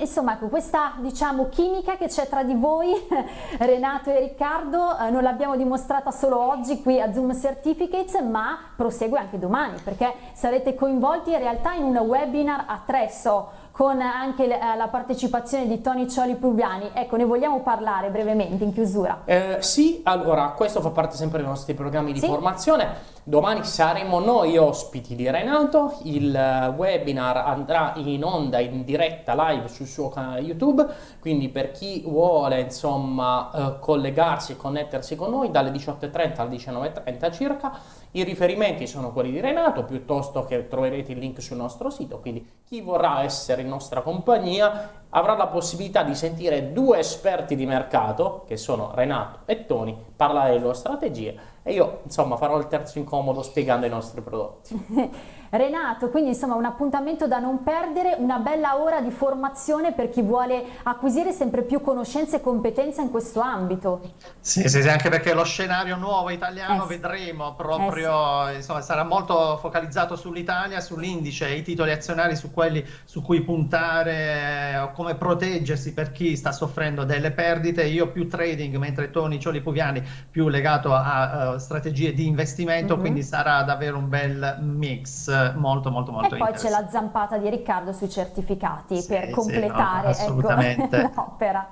Insomma, ecco, questa diciamo chimica che c'è tra di voi, Renato e Riccardo, eh, non l'abbiamo dimostrata solo oggi qui a Zoom Certificates, ma prosegue anche domani, perché sarete coinvolti in realtà in un webinar a tre, so, con anche eh, la partecipazione di Tony Cioli Pluviani. Ecco, ne vogliamo parlare brevemente in chiusura? Eh, sì, allora, questo fa parte sempre dei nostri programmi di sì? formazione. Domani saremo noi ospiti di Renato, il eh, webinar andrà in onda in diretta live sul suo canale YouTube, quindi per chi vuole insomma eh, collegarsi e connettersi con noi dalle 18.30 alle 19.30 circa, i riferimenti sono quelli di Renato, piuttosto che troverete il link sul nostro sito, quindi chi vorrà essere in nostra compagnia avrà la possibilità di sentire due esperti di mercato, che sono Renato e Tony, parlare delle loro strategie e io insomma farò il terzo incomodo spiegando i nostri prodotti. Renato, quindi insomma un appuntamento da non perdere, una bella ora di formazione per chi vuole acquisire sempre più conoscenze e competenze in questo ambito. Sì, sì, sì anche perché lo scenario nuovo italiano eh, vedremo proprio, eh, sì. insomma sarà molto focalizzato sull'Italia, sull'indice, i titoli azionari su quelli su cui puntare o come proteggersi per chi sta soffrendo delle perdite, io più trading mentre Tony Cioli Puviani più legato a uh, strategie di investimento, mm -hmm. quindi sarà davvero un bel mix molto molto molto E poi c'è la zampata di Riccardo sui certificati sì, per completare sì, no, ecco, l'opera.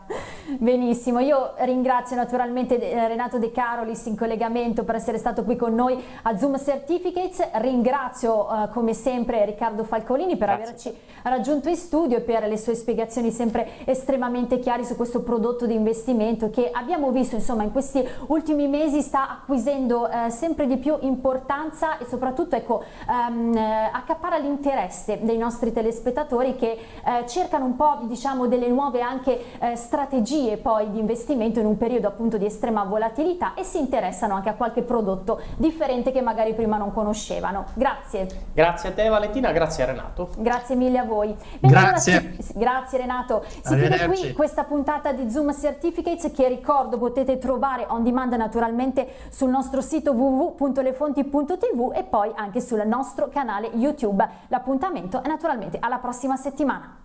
Benissimo, io ringrazio naturalmente eh, Renato De Carolis in collegamento per essere stato qui con noi a Zoom Certificates, ringrazio uh, come sempre Riccardo Falcolini per Grazie. averci raggiunto in studio e per le sue spiegazioni sempre estremamente chiare su questo prodotto di investimento che abbiamo visto insomma in questi ultimi mesi sta acquisendo uh, sempre di più importanza e soprattutto ecco um, accappara l'interesse dei nostri telespettatori che uh, cercano un po' diciamo delle nuove anche strategie strategie poi di investimento in un periodo appunto di estrema volatilità e si interessano anche a qualche prodotto differente che magari prima non conoscevano. Grazie. Grazie a te Valentina, grazie a Renato. Grazie mille a voi. Bene, grazie. Allora si, grazie Renato. Si chiude qui questa puntata di Zoom Certificates che ricordo potete trovare on demand naturalmente sul nostro sito www.lefonti.tv e poi anche sul nostro canale YouTube. L'appuntamento è naturalmente alla prossima settimana.